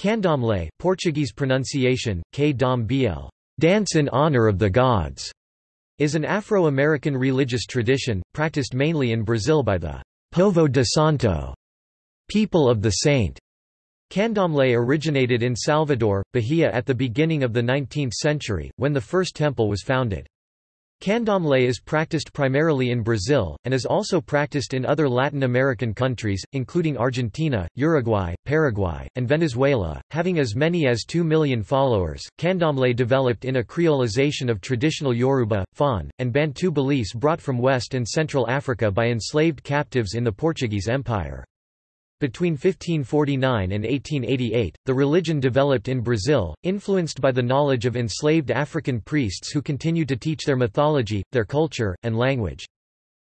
Candomblé Portuguese pronunciation, K dom dance in honor of the gods, is an Afro-American religious tradition, practiced mainly in Brazil by the Povo de Santo, people of the saint. Candomblé originated in Salvador, Bahia at the beginning of the 19th century, when the first temple was founded. Candomblé is practiced primarily in Brazil, and is also practiced in other Latin American countries, including Argentina, Uruguay, Paraguay, and Venezuela. Having as many as 2 million followers, Candomblé developed in a creolization of traditional Yoruba, Fon, and Bantu beliefs brought from West and Central Africa by enslaved captives in the Portuguese Empire. Between 1549 and 1888, the religion developed in Brazil, influenced by the knowledge of enslaved African priests who continued to teach their mythology, their culture, and language.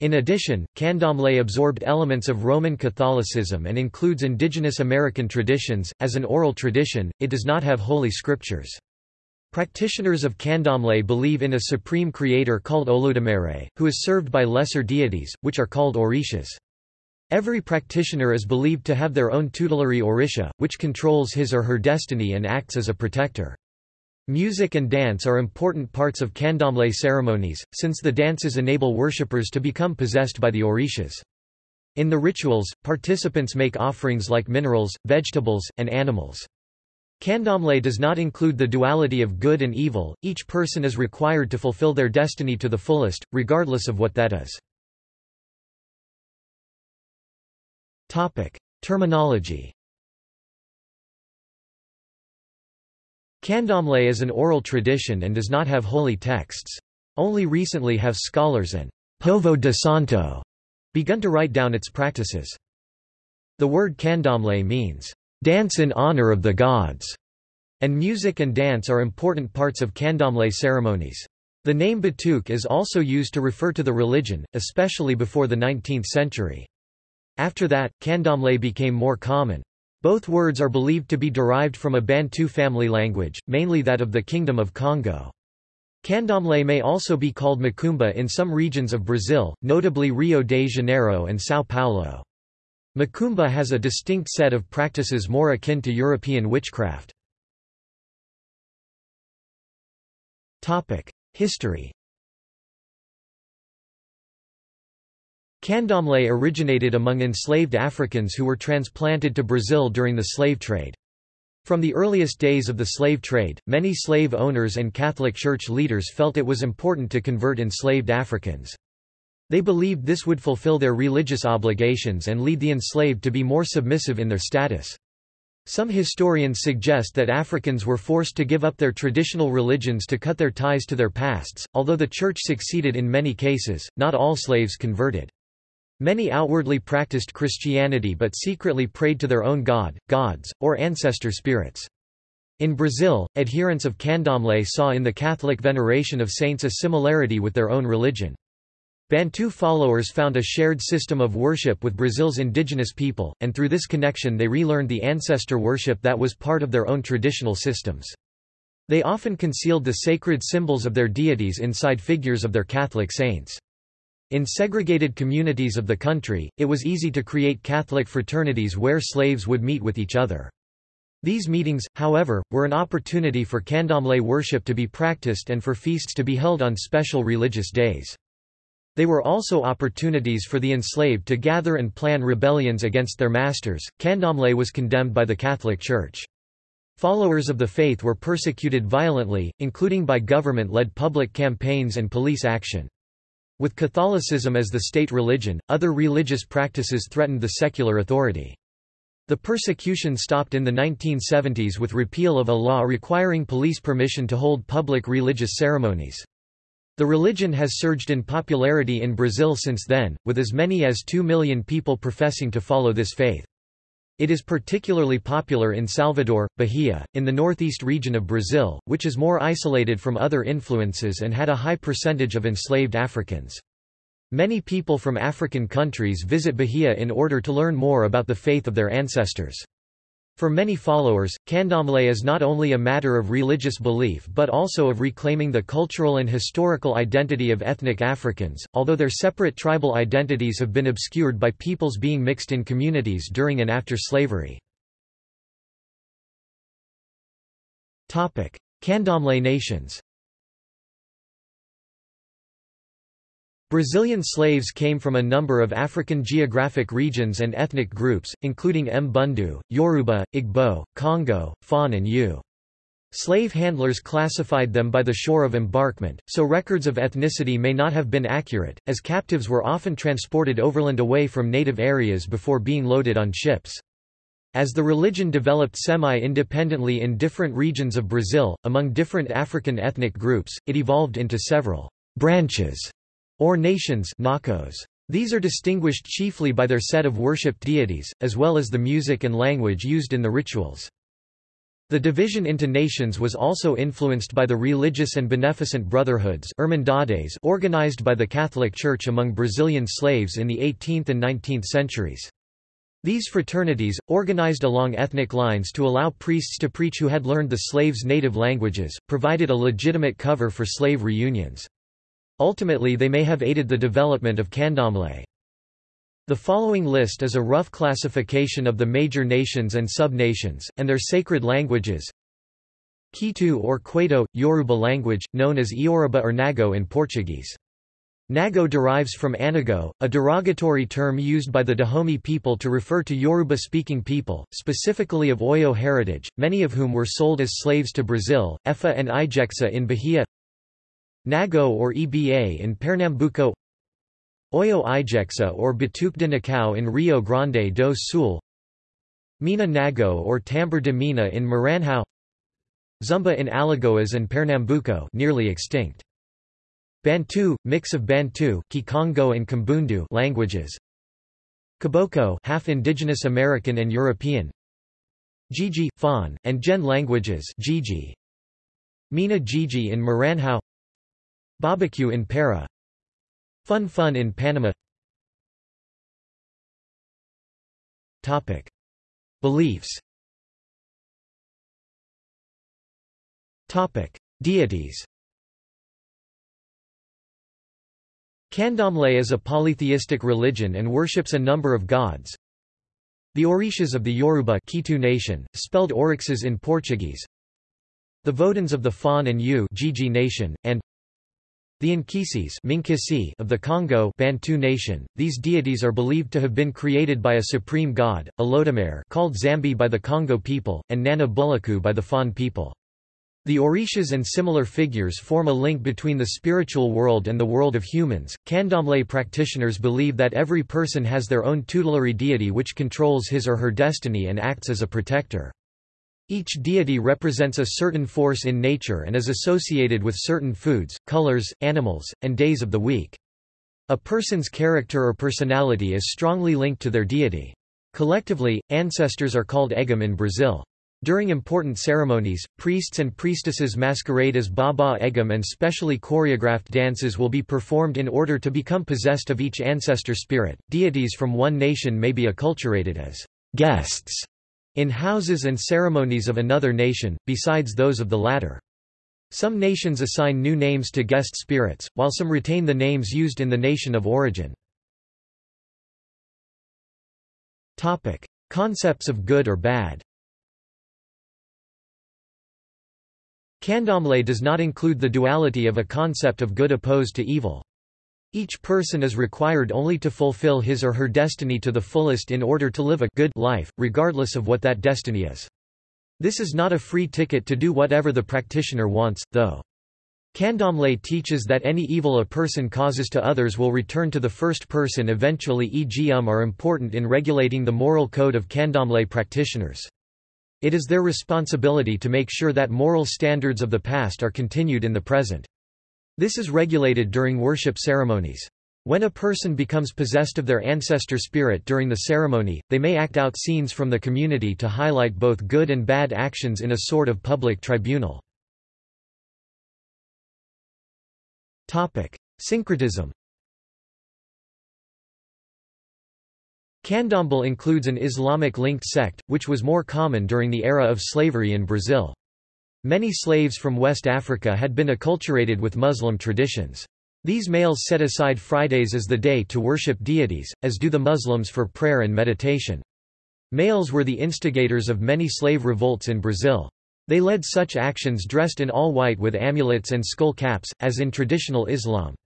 In addition, candomblé absorbed elements of Roman Catholicism and includes indigenous American traditions. As an oral tradition, it does not have holy scriptures. Practitioners of candomblé believe in a supreme creator called Olodumare, who is served by lesser deities, which are called orishas. Every practitioner is believed to have their own tutelary orisha, which controls his or her destiny and acts as a protector. Music and dance are important parts of candomblé ceremonies, since the dances enable worshippers to become possessed by the orishas. In the rituals, participants make offerings like minerals, vegetables, and animals. Candomblé does not include the duality of good and evil, each person is required to fulfill their destiny to the fullest, regardless of what that is. Topic: Terminology. Candomblé is an oral tradition and does not have holy texts. Only recently have scholars and Povo de Santo begun to write down its practices. The word candomblé means, dance in honor of the gods, and music and dance are important parts of candomblé ceremonies. The name Batuque is also used to refer to the religion, especially before the 19th century. After that, candomblé became more common. Both words are believed to be derived from a Bantu family language, mainly that of the Kingdom of Congo. Candomblé may also be called macumba in some regions of Brazil, notably Rio de Janeiro and São Paulo. Macumba has a distinct set of practices more akin to European witchcraft. History Candomblé originated among enslaved Africans who were transplanted to Brazil during the slave trade. From the earliest days of the slave trade, many slave owners and Catholic Church leaders felt it was important to convert enslaved Africans. They believed this would fulfill their religious obligations and lead the enslaved to be more submissive in their status. Some historians suggest that Africans were forced to give up their traditional religions to cut their ties to their pasts. Although the Church succeeded in many cases, not all slaves converted. Many outwardly practiced Christianity but secretly prayed to their own god, gods, or ancestor spirits. In Brazil, adherents of candomblé saw in the Catholic veneration of saints a similarity with their own religion. Bantu followers found a shared system of worship with Brazil's indigenous people, and through this connection they relearned the ancestor worship that was part of their own traditional systems. They often concealed the sacred symbols of their deities inside figures of their Catholic saints. In segregated communities of the country, it was easy to create Catholic fraternities where slaves would meet with each other. These meetings, however, were an opportunity for candomblé worship to be practiced and for feasts to be held on special religious days. They were also opportunities for the enslaved to gather and plan rebellions against their masters. Candomblé was condemned by the Catholic Church. Followers of the faith were persecuted violently, including by government-led public campaigns and police action. With Catholicism as the state religion, other religious practices threatened the secular authority. The persecution stopped in the 1970s with repeal of a law requiring police permission to hold public religious ceremonies. The religion has surged in popularity in Brazil since then, with as many as 2 million people professing to follow this faith. It is particularly popular in Salvador, Bahia, in the northeast region of Brazil, which is more isolated from other influences and had a high percentage of enslaved Africans. Many people from African countries visit Bahia in order to learn more about the faith of their ancestors. For many followers, candomblé is not only a matter of religious belief but also of reclaiming the cultural and historical identity of ethnic Africans, although their separate tribal identities have been obscured by peoples being mixed in communities during and after slavery. Candomblé nations Brazilian slaves came from a number of African geographic regions and ethnic groups, including Mbundu, Yoruba, Igbo, Congo, Fon and Yu. Slave handlers classified them by the shore of embarkment, so records of ethnicity may not have been accurate, as captives were often transported overland away from native areas before being loaded on ships. As the religion developed semi-independently in different regions of Brazil, among different African ethnic groups, it evolved into several branches or nations These are distinguished chiefly by their set of worshipped deities, as well as the music and language used in the rituals. The division into nations was also influenced by the religious and beneficent brotherhoods organized by the Catholic Church among Brazilian slaves in the 18th and 19th centuries. These fraternities, organized along ethnic lines to allow priests to preach who had learned the slaves' native languages, provided a legitimate cover for slave reunions. Ultimately they may have aided the development of candomblé. The following list is a rough classification of the major nations and sub-nations, and their sacred languages. Kitu or Kwaito, Yoruba language, known as Iorubá or Nago in Portuguese. Nago derives from Anago, a derogatory term used by the Dahomey people to refer to Yoruba-speaking people, specifically of Oyo heritage, many of whom were sold as slaves to Brazil, Efa and Ijexa in Bahia Nago or EBA in Pernambuco Oyo Ijexa or Batuque de Nação in Rio Grande do Sul Mina Nago or Tambor de Mina in Maranhão Zumba in Alagoas and Pernambuco nearly extinct. Bantu, mix of Bantu, Kikongo and Kimbundu languages. Caboclo half indigenous American and European. Jeje, Fon, and Gen languages Jeje. Mina Jeje in Maranhão Barbecue in Para Fun Fun in Panama Topic. Beliefs Topic. Deities Candomblé is a polytheistic religion and worships a number of gods. The Orishas of the Yoruba Kitu nation, spelled Orixas in Portuguese. The Voduns of the Fon and Yu Jeje nation, and the Nkisi of the Congo Bantu nation, these deities are believed to have been created by a supreme god, Olodumare called Zambi by the Congo people, and Nana Buluku by the Fon people. The Orishas and similar figures form a link between the spiritual world and the world of humans. Candomblé practitioners believe that every person has their own tutelary deity which controls his or her destiny and acts as a protector. Each deity represents a certain force in nature and is associated with certain foods, colors, animals, and days of the week. A person's character or personality is strongly linked to their deity. Collectively, ancestors are called Egum in Brazil. During important ceremonies, priests and priestesses masquerade as Baba Egum and specially choreographed dances will be performed in order to become possessed of each ancestor spirit. Deities from one nation may be acculturated as guests in houses and ceremonies of another nation, besides those of the latter. Some nations assign new names to guest spirits, while some retain the names used in the nation of origin. Concepts of good or bad Candomblé does not include the duality of a concept of good opposed to evil. Each person is required only to fulfill his or her destiny to the fullest in order to live a good life, regardless of what that destiny is. This is not a free ticket to do whatever the practitioner wants, though. Candomblé teaches that any evil a person causes to others will return to the first person eventually e.g. um are important in regulating the moral code of Candomblé practitioners. It is their responsibility to make sure that moral standards of the past are continued in the present. This is regulated during worship ceremonies. When a person becomes possessed of their ancestor spirit during the ceremony, they may act out scenes from the community to highlight both good and bad actions in a sort of public tribunal. Syncretism Candomblé includes an Islamic-linked sect, which was more common during the era of slavery in Brazil. Many slaves from West Africa had been acculturated with Muslim traditions. These males set aside Fridays as the day to worship deities, as do the Muslims for prayer and meditation. Males were the instigators of many slave revolts in Brazil. They led such actions dressed in all white with amulets and skull caps, as in traditional Islam.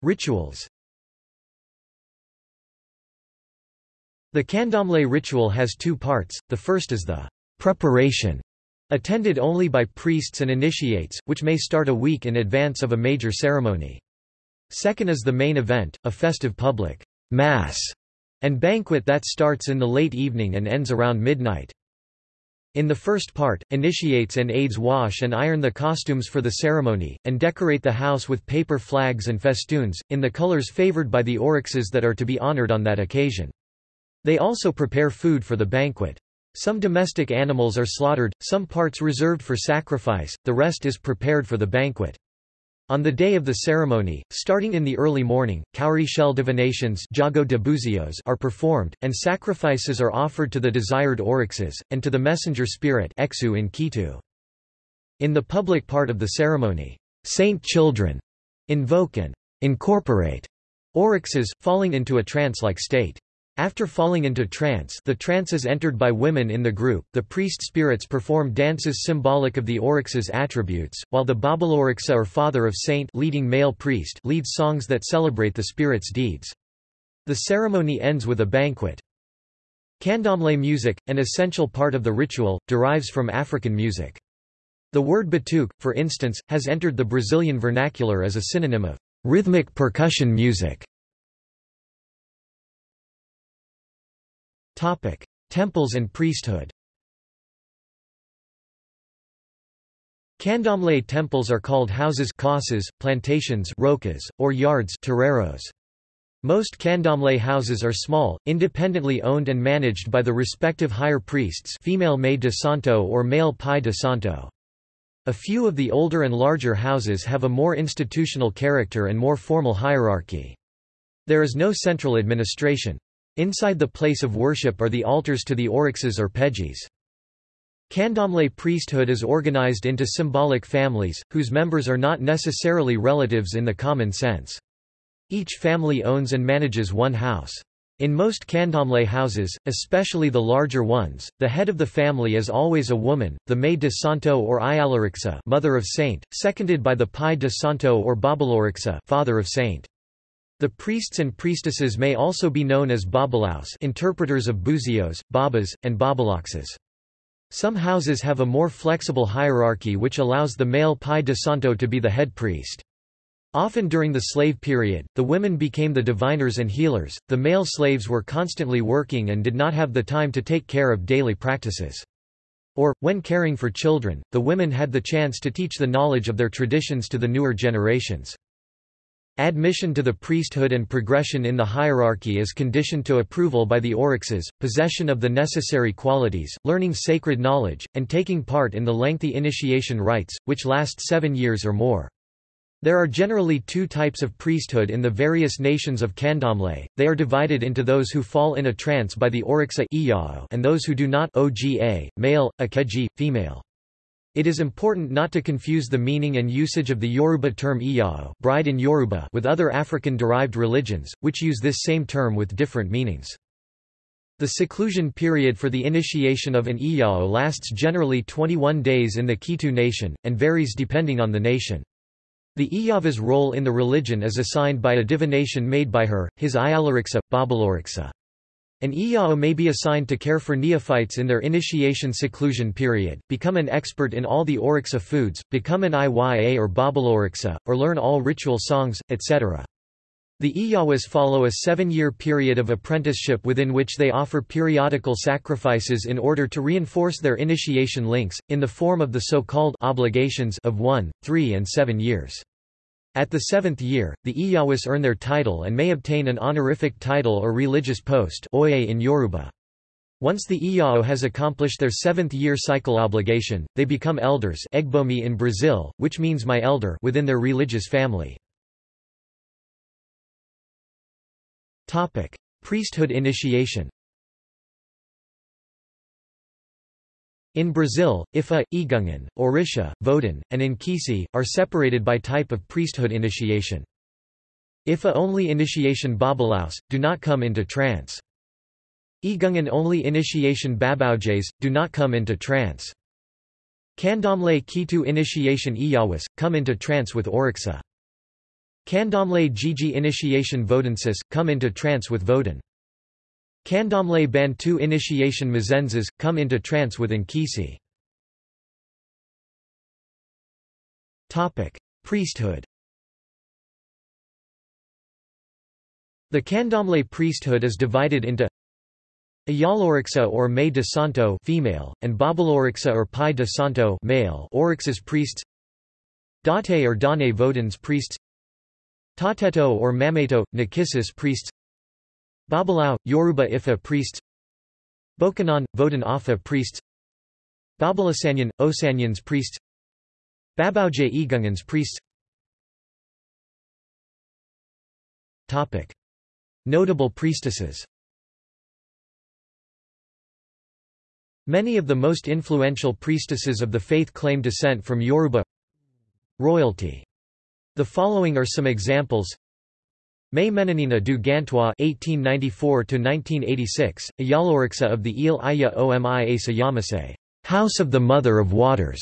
Rituals The candomblé ritual has two parts, the first is the preparation, attended only by priests and initiates, which may start a week in advance of a major ceremony. Second is the main event, a festive public mass and banquet that starts in the late evening and ends around midnight. In the first part, initiates and aides wash and iron the costumes for the ceremony, and decorate the house with paper flags and festoons, in the colors favored by the orixás that are to be honored on that occasion. They also prepare food for the banquet. Some domestic animals are slaughtered, some parts reserved for sacrifice, the rest is prepared for the banquet. On the day of the ceremony, starting in the early morning, cowrie shell divinations Jogo de Buzios are performed, and sacrifices are offered to the desired orixás, and to the messenger spirit Exu in Kitu. In the public part of the ceremony, saint children invoke and incorporate orixás, falling into a trance-like state. After falling into trance the trance is entered by women in the group, the priest spirits perform dances symbolic of the orixá's attributes, while the Babalorixa or father of saint leading male priest leads songs that celebrate the spirit's deeds. The ceremony ends with a banquet. Candomblé music, an essential part of the ritual, derives from African music. The word batuque, for instance, has entered the Brazilian vernacular as a synonym of rhythmic percussion music. Topic: Temples and priesthood. Candomblé temples are called houses casas, plantations rocas, or yards terreiros. Most candomblé houses are small, independently owned and managed by the respective higher priests female Mãe de Santo or male Pai de Santo. A few of the older and larger houses have a more institutional character and more formal hierarchy. There is no central administration. Inside the place of worship are the altars to the orixás or pejis. Candomblé priesthood is organized into symbolic families, whose members are not necessarily relatives in the common sense. Each family owns and manages one house. In most candomblé houses, especially the larger ones, the head of the family is always a woman, the Mãe de Santo or Ayalorixa mother of saint, seconded by the Pai de Santo or Babalorixa father of saint. The priests and priestesses may also be known as babalaos interpreters of buzios, babas, and babalaxes. Some houses have a more flexible hierarchy which allows the male pai de santo to be the head priest. Often during the slave period, the women became the diviners and healers, the male slaves were constantly working and did not have the time to take care of daily practices. Or, when caring for children, the women had the chance to teach the knowledge of their traditions to the newer generations. Admission to the priesthood and progression in the hierarchy is conditioned to approval by the orixás, possession of the necessary qualities, learning sacred knowledge, and taking part in the lengthy initiation rites, which last seven years or more. There are generally two types of priesthood in the various nations of Candomblé, they are divided into those who fall in a trance by the orixá and those who do not oga, male, akeji, female. It is important not to confuse the meaning and usage of the Yoruba term iyao bride in Yoruba with other African-derived religions, which use this same term with different meanings. The seclusion period for the initiation of an iyao lasts generally 21 days in the Kitu nation, and varies depending on the nation. The Iyava's role in the religion is assigned by a divination made by her, his Ayalorixa, Babalorixa. An Iyao may be assigned to care for neophytes in their initiation seclusion period, become an expert in all the Orixá foods, become an Iya or Babalorixa, or learn all ritual songs, etc. The Iyawas follow a seven-year period of apprenticeship within which they offer periodical sacrifices in order to reinforce their initiation links, in the form of the so-called obligations of one, three and seven years. At the seventh year, the Iyawis earn their title and may obtain an honorific title or religious post Oye in Yoruba. Once the Iyao has accomplished their seventh-year cycle obligation, they become elders egbomi in Brazil, which means my elder within their religious family. Priesthood initiation In Brazil, Ifa, Igungan, Orisha, Vodun, and Nkisi, are separated by type of priesthood initiation. Ifa-only initiation babalaos, do not come into trance. Igungan only initiation Babaujays, do not come into trance. Candomblé Kitu initiation Iyawas, come into trance with Orixá. Candomblé Jeje initiation Vodensis, come into trance with Vodun. Candomblé Bantu initiation Mazenzas, come into trance with Nkisi. Priesthood. The Candomblé priesthood is divided into Ayaloriksa or Mãe de Santo female, and Babalorixa or Pai de Santo male Orixas priests. Date or Dane Vodans priests. Tateto or Mameto, Nakisis priests Babalao, Yoruba Ifa priests Bokanon, Vodan Afa priests Babalasanyan, Osanyans priests Babauja Igungans priests Notable priestesses. Many of the most influential priestesses of the faith claim descent from Yoruba royalty. The following are some examples. Mãe Menininha do Gantois (1894–1986), Ayaloriksa of the Ile Aya Omi Asa House of the Mother of Waters,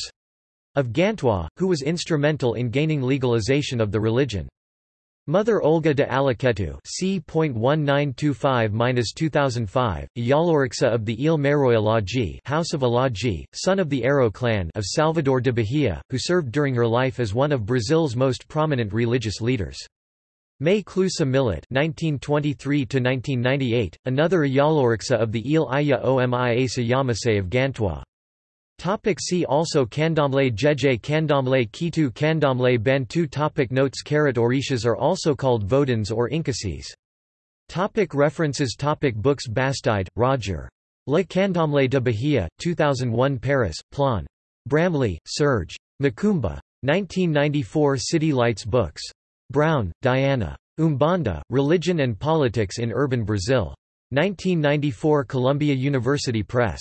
of Gantois, who was instrumental in gaining legalization of the religion. Mother Olga de Alaketu c.1925-2005, Yaloriksa of the Ile Meroy Alaji House of Alaji, son of the Aro clan of Salvador de Bahia, who served during her life as one of Brazil's most prominent religious leaders. Mãe Cleusa Millet (1923–1998), another Yaloriksa of the Ile Aya Omi Asa Yamase of Gantois. Topic see also Candomblé Jeje Candomblé Kitu Candomblé Bantu topic Notes Carrot Orishas are also called Vodans or Incasis. Topic references topic Books Bastide, Roger. Le Candomblé de Bahia, 2001 Paris, Plon. Bramly, Serge. Macumba. 1994 City Lights Books. Brown, Diana. Umbanda, Religion and Politics in Urban Brazil. 1994 Columbia University Press.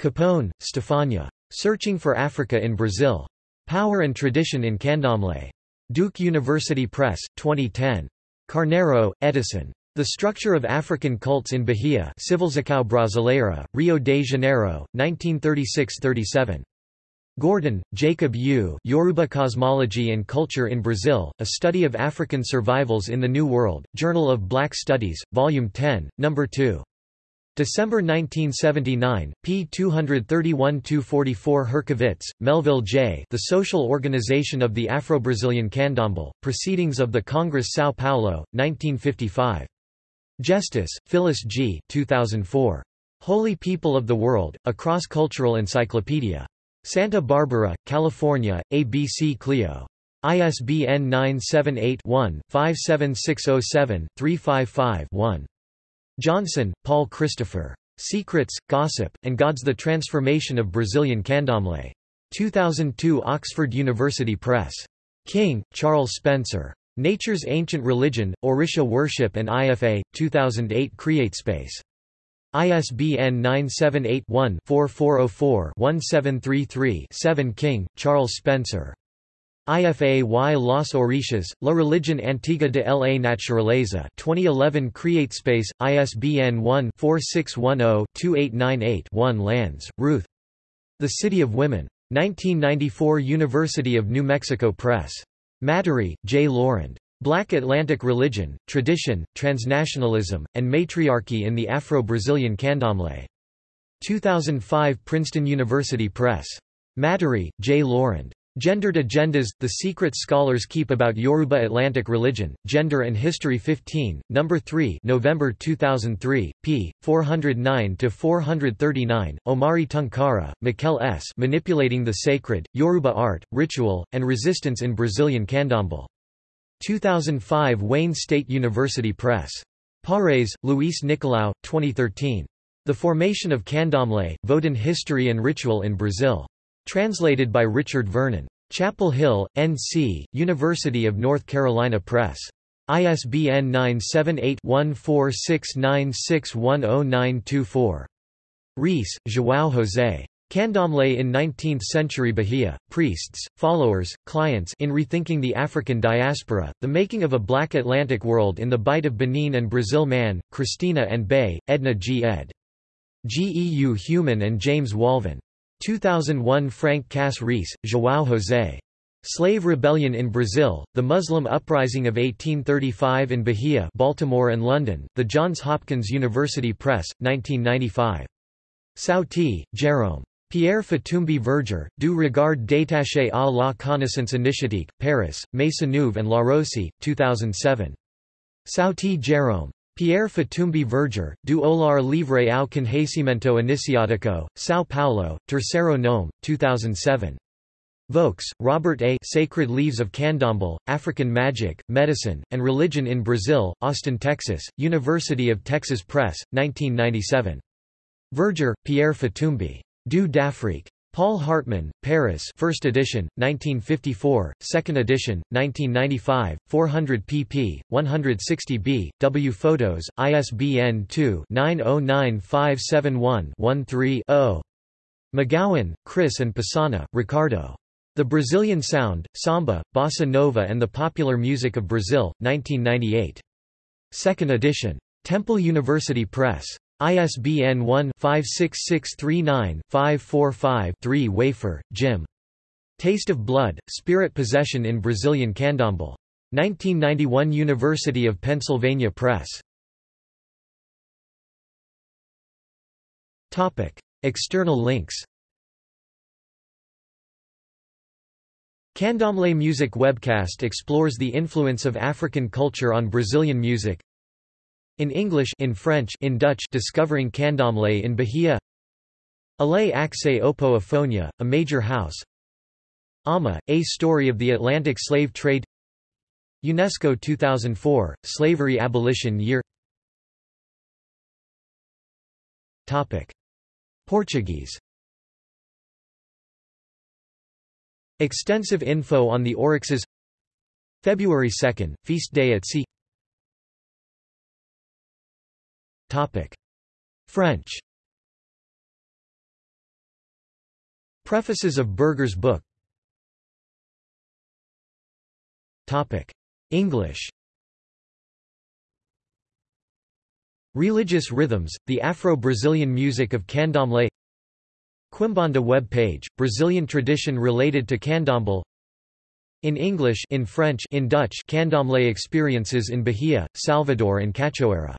Capone, Stefania. Searching for Africa in Brazil. Power and Tradition in Candomblé. Duke University Press, 2010. Carneiro, Edison. The Structure of African Cults in Bahia Civilização Brasileira, Rio de Janeiro, 1936–37. Gordon, Jacob U. Yoruba Cosmology and Culture in Brazil, A Study of African Survivals in the New World, Journal of Black Studies, Volume 10, No. 2. December 1979, p. 231–244 Herskovits, Melville J. The Social Organization of the Afro-Brazilian Candomblé, Proceedings of the Congress São Paulo, 1955. Justice, Phyllis G. 2004. Holy People of the World, A Cross-Cultural Encyclopedia. Santa Barbara, California, ABC Clio. ISBN 978 one 57607 355 one Johnson, Paul Christopher. Secrets, Gossip, and Gods The Transformation of Brazilian Candomblé. 2002 Oxford University Press. King, Charles Spencer. Nature's Ancient Religion, Orisha Worship and IFA, 2008 CreateSpace. ISBN 978 one 4404 1733 7 King, Charles Spencer. IFA y las Orishas, La Religión Antigua de la Naturaleza 2011 CreateSpace, ISBN 1-4610-2898-1 Landes, Ruth. The City of Women. 1994 University of New Mexico Press. Matory, J. Lorand. Black Atlantic Religion, Tradition, Transnationalism, and Matriarchy in the Afro-Brazilian Candomblé. 2005 Princeton University Press. Matory, J. Lorand. Gendered Agendas, The Secret Scholars Keep About Yoruba Atlantic Religion, Gender and History 15, No. 3 November 2003, p. 409–439, Omari Tunkara, Mikel S. Manipulating the Sacred, Yoruba Art, Ritual, and Resistance in Brazilian Candomblé. 2005 Wayne State University Press. Pares, Luis Nicolau, 2013. The Formation of Candomblé, Vodun History and Ritual in Brazil. Translated by Richard Vernon. Chapel Hill, N.C., University of North Carolina Press. ISBN 978-1469610924. Reis, João José. Candomblé in 19th-century Bahia, Priests, Followers, Clients in Rethinking the African Diaspora, The Making of a Black Atlantic World in the Bight of Benin and Brazil Mann, Christina and Bay, Edna G. ed. Geu Human and James Walvin. 2001 Frank Cass Reis, João José. Slave Rebellion in Brazil, The Muslim Uprising of 1835 in Bahia Baltimore and London, The Johns Hopkins University Press, 1995. Sauti, Jérôme. Pierre Fatumbi Verger, Du regard détaché à la connaissance initiatique, Paris, Maisonneuve and Larose, 2007. Sauty Jérôme. Pierre Fatumbi Verger, Du Olar Livre ao Conhecimento Iniciático, São Paulo, Terceiro Nome, 2007. Voeks, Robert A. Sacred Leaves of Candomblé, African Magic, Medicine, and Religion in Brazil, Austin, Texas, University of Texas Press, 1997. Verger, Pierre Fatumbi. Du d'Afrique. Paul Hartmann, Paris 1st edition, 1954, 2nd edition, 1995, 400 pp. 160b, W photos, ISBN 2-909571-13-0. McGowan, Chris and Pessanha, Ricardo. The Brazilian Sound, Samba, Bossa Nova and the Popular Music of Brazil, 1998. 2nd edition. Temple University Press. ISBN 1-56639-545-3 Wafer, Jim. Taste of Blood, Spirit Possession in Brazilian Candomblé. 1991 University of Pennsylvania Press. External links Candomblé Music webcast explores the influence of African culture on Brazilian music. In English in French in Dutch Discovering Candomblé in Bahia. Allez accès Opo a major house. Ama, A Story of the Atlantic Slave Trade. UNESCO 2004, Slavery Abolition Year. Topic. Portuguese. Extensive info on the Orixás. February 2, Feast Day at Sea French. Prefaces of Verger's book. Topic. English. Religious Rhythms, the Afro-Brazilian music of Candomblé. Quimbanda web page, Brazilian tradition related to candomblé In English in French in Dutch candomblé experiences in Bahia, Salvador and Cachoeira